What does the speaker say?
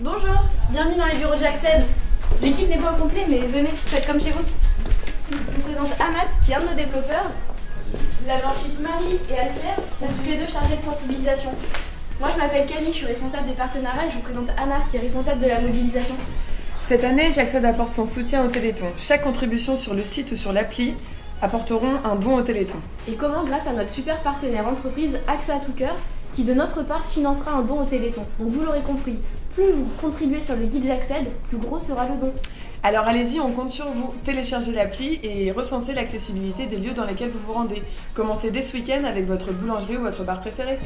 Bonjour, bienvenue dans les bureaux de Jackson. L'équipe n'est pas au complet, mais venez, faites comme chez vous. Je vous présente Amat, qui est un de nos développeurs. Vous avez ensuite Marie et Alclaire, qui sont tous les deux chargés de sensibilisation. Moi, je m'appelle Camille, je suis responsable des partenariats et je vous présente Anna, qui est responsable de la mobilisation. Cette année, Jackson apporte son soutien au Téléthon. Chaque contribution sur le site ou sur l'appli apporteront un don au Téléthon. Et comment grâce à notre super partenaire entreprise AXA à tout cœur, qui de notre part financera un don au Téléthon. Donc vous l'aurez compris, plus vous contribuez sur le guide J'accède, plus gros sera le don. Alors allez-y, on compte sur vous. Téléchargez l'appli et recensez l'accessibilité des lieux dans lesquels vous vous rendez. Commencez dès ce week-end avec votre boulangerie ou votre bar préféré.